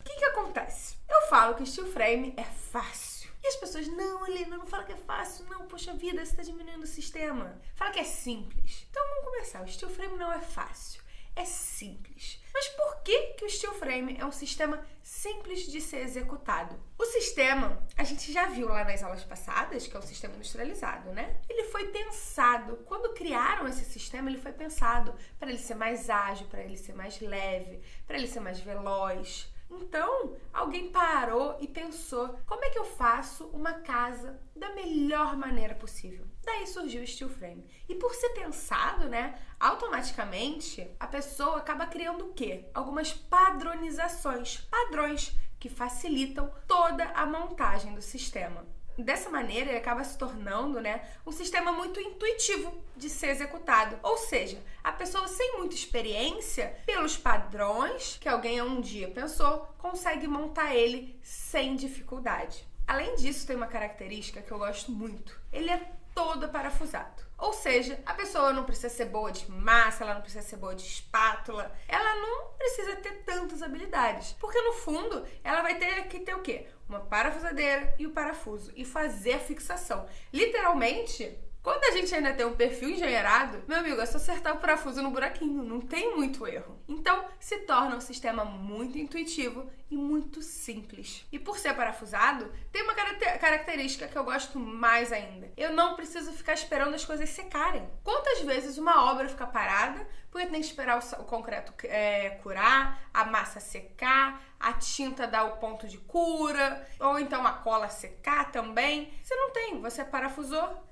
O que que acontece? Eu falo que steel frame é fácil. E as pessoas, não, Helena, não fala que é fácil, não, poxa vida, você está diminuindo o sistema. Fala que é simples. Então vamos começar. O steel frame não é fácil, é simples. Mas por que, que o steel frame é um sistema simples de ser executado? O sistema, a gente já viu lá nas aulas passadas, que é o sistema industrializado, né? Ele foi pensado, quando criaram esse sistema, ele foi pensado para ele ser mais ágil, para ele ser mais leve, para ele ser mais veloz. Então, alguém parou e pensou: como é que eu faço uma casa da melhor maneira possível? Daí surgiu o steel frame. E por ser pensado, né, automaticamente a pessoa acaba criando o quê? Algumas padronizações, padrões que facilitam toda a montagem do sistema. Dessa maneira, ele acaba se tornando né, um sistema muito intuitivo de ser executado. Ou seja, a pessoa sem muita experiência, pelos padrões que alguém um dia pensou, consegue montar ele sem dificuldade. Além disso, tem uma característica que eu gosto muito. Ele é todo parafusado. Ou seja, a pessoa não precisa ser boa de massa, ela não precisa ser boa de espátula, ela não precisa ter tantas habilidades. Porque no fundo, ela vai ter que ter o quê? Uma parafusadeira e o parafuso e fazer a fixação. Literalmente, quando a gente ainda tem um perfil engenheirado, meu amigo, é só acertar o parafuso no buraquinho, não tem muito erro. Então, se torna um sistema muito intuitivo e muito simples. E por ser parafusado, tem uma característica que eu gosto mais ainda. Eu não preciso ficar esperando as coisas secarem. Quantas vezes uma obra fica parada porque tem que esperar o concreto é, curar, a massa secar, a tinta dar o ponto de cura, ou então a cola secar também? Você não tem, você parafusou,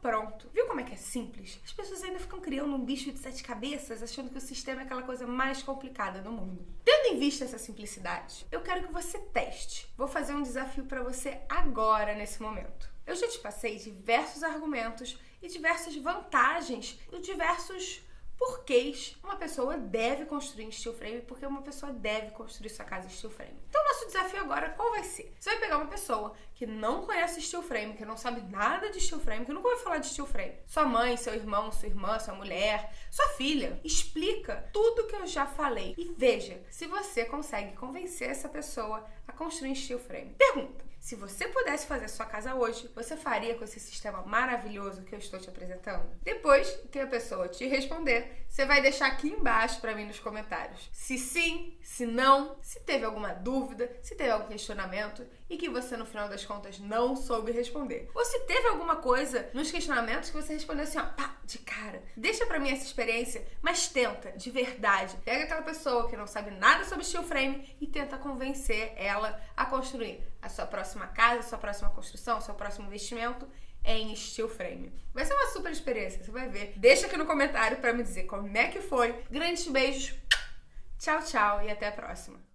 pronto. Viu como é que é simples? As pessoas ainda ficam criando um bicho de sete cabeças, achando que o sistema é aquela coisa mais complicada do mundo. Tendo em vista essa simplicidade, eu quero que você teste. Vou fazer um desafio para você agora, nesse momento. Eu já te passei diversos argumentos e diversas vantagens e diversos porquês uma pessoa deve construir em steel frame, porque uma pessoa deve construir sua casa em steel frame. Então, nosso desafio agora qual vai ser? Você vai pegar uma pessoa que não conhece steel frame, que não sabe nada de steel frame, que nunca ouviu falar de steel frame. Sua mãe, seu irmão, sua irmã, sua mulher, sua filha. Explica tudo que eu já falei e veja se você consegue convencer essa pessoa a construir steel frame. Pergunta: se você pudesse fazer sua casa hoje, você faria com esse sistema maravilhoso que eu estou te apresentando? Depois que a pessoa te responder, você vai deixar aqui embaixo para mim nos comentários. Se sim, se não, se teve alguma dúvida, se teve algum questionamento e que você no final das contas não soube responder. Ou se teve alguma coisa nos questionamentos que você respondeu assim, ó, pá, de cara. Deixa para mim essa experiência, mas tenta, de verdade. Pega aquela pessoa que não sabe nada sobre steel frame e tenta convencer ela a construir a sua próxima casa, a sua próxima construção, o seu próximo investimento em steel frame. Vai ser uma super experiência, você vai ver. Deixa aqui no comentário para me dizer como é que foi. Grandes beijos, tchau, tchau e até a próxima.